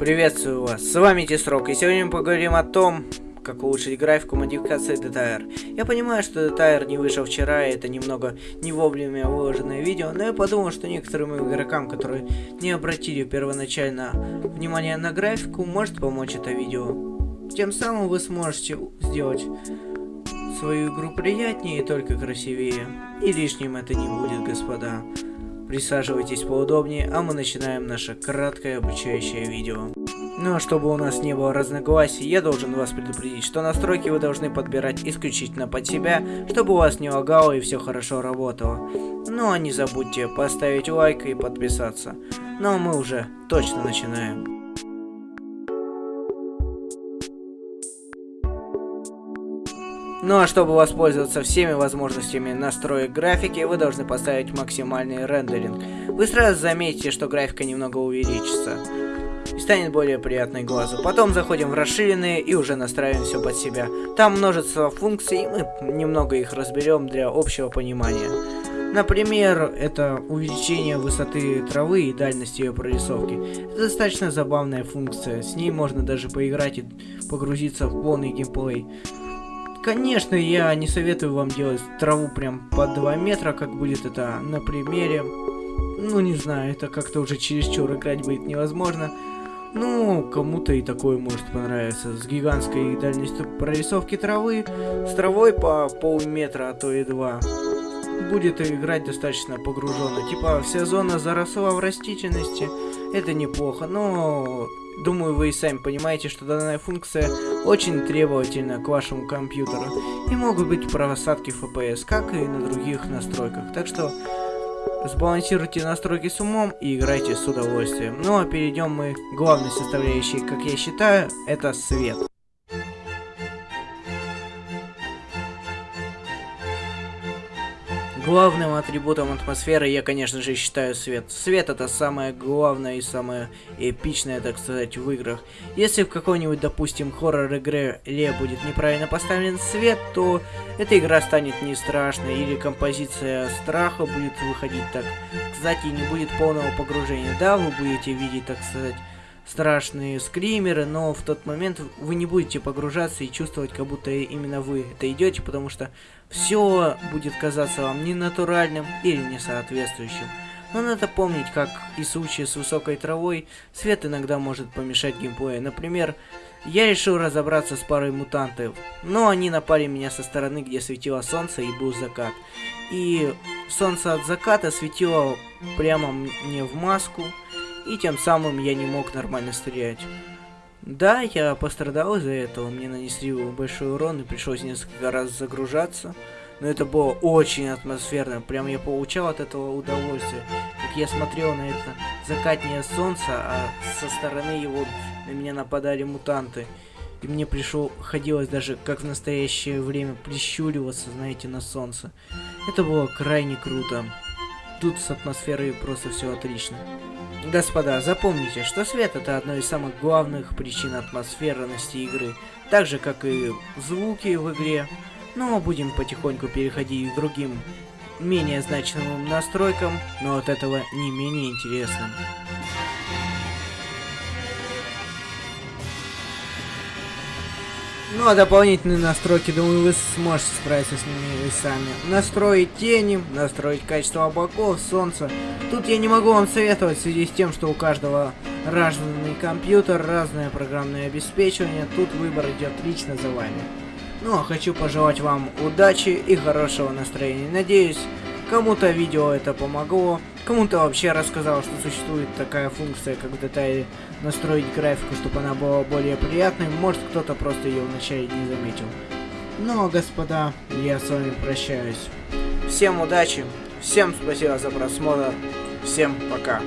Приветствую вас, с вами Тисрок, и сегодня мы поговорим о том, как улучшить графику модификации DTR. Я понимаю, что DTR не вышел вчера, и это немного не вовремя выложенное видео, но я подумал, что некоторым игрокам, которые не обратили первоначально внимание на графику, может помочь это видео. Тем самым вы сможете сделать свою игру приятнее и только красивее. И лишним это не будет, господа. Присаживайтесь поудобнее, а мы начинаем наше краткое обучающее видео. Ну а чтобы у нас не было разногласий, я должен вас предупредить, что настройки вы должны подбирать исключительно под себя, чтобы у вас не лагало и все хорошо работало. Ну а не забудьте поставить лайк и подписаться. Ну а мы уже точно начинаем. Ну а чтобы воспользоваться всеми возможностями настроек графики, вы должны поставить максимальный рендеринг. Вы сразу заметите, что графика немного увеличится и станет более приятной глазу. Потом заходим в расширенные и уже настраиваем все под себя. Там множество функций, и мы немного их разберем для общего понимания. Например, это увеличение высоты травы и дальности ее прорисовки. Это достаточно забавная функция, с ней можно даже поиграть и погрузиться в полный геймплей. Конечно, я не советую вам делать траву прям по 2 метра, как будет это на примере. Ну, не знаю, это как-то уже чересчур играть будет невозможно. Ну, кому-то и такое может понравиться. С гигантской дальностью прорисовки травы, с травой по полметра, а то и два. Будет играть достаточно погруженно. Типа, вся зона заросла в растительности. Это неплохо, но Думаю, вы и сами понимаете, что данная функция очень требовательна к вашему компьютеру и могут быть просадки FPS, как и на других настройках. Так что сбалансируйте настройки с умом и играйте с удовольствием. Ну а перейдем мы к главной составляющей, как я считаю, это свет. Главным атрибутом атмосферы я, конечно же, считаю свет. Свет это самое главное и самое эпичное, так сказать, в играх. Если в какой-нибудь, допустим, хоррор-игре будет неправильно поставлен свет, то эта игра станет не страшной, или композиция страха будет выходить так. Кстати, не будет полного погружения. Да, вы будете видеть, так сказать, страшные скримеры, но в тот момент вы не будете погружаться и чувствовать, как будто именно вы это идете, потому что все будет казаться вам ненатуральным или несоответствующим. Но надо помнить, как и случае с высокой травой, свет иногда может помешать геймплею. Например, я решил разобраться с парой мутантов, но они напали меня со стороны, где светило солнце и был закат. И солнце от заката светило прямо мне в маску, и тем самым я не мог нормально стрелять. Да, я пострадал из-за этого, мне нанесли большой урон и пришлось несколько раз загружаться. Но это было очень атмосферно, прям я получал от этого удовольствие. Как я смотрел на это закатнее солнце, а со стороны его на меня нападали мутанты. И мне пришло, ходилось даже, как в настоящее время, прищуриваться, знаете, на солнце. Это было крайне круто. Тут с атмосферой просто все отлично. Господа, запомните, что свет это одно из самых главных причин атмосферности игры, так же как и звуки в игре. Но будем потихоньку переходить к другим, менее значимым настройкам, но от этого не менее интересным. Ну а дополнительные настройки, думаю, вы сможете справиться с ними и сами. Настроить тени, настроить качество облаков, солнца. Тут я не могу вам советовать в связи с тем, что у каждого разный компьютер, разное программное обеспечивание. Тут выбор идет лично за вами. Ну а хочу пожелать вам удачи и хорошего настроения. Надеюсь, Кому-то видео это помогло, кому-то вообще рассказал, что существует такая функция, как в детале настроить графику, чтобы она была более приятной. Может, кто-то просто ее вначале не заметил. Ну, а господа, я с вами прощаюсь. Всем удачи, всем спасибо за просмотр, всем пока.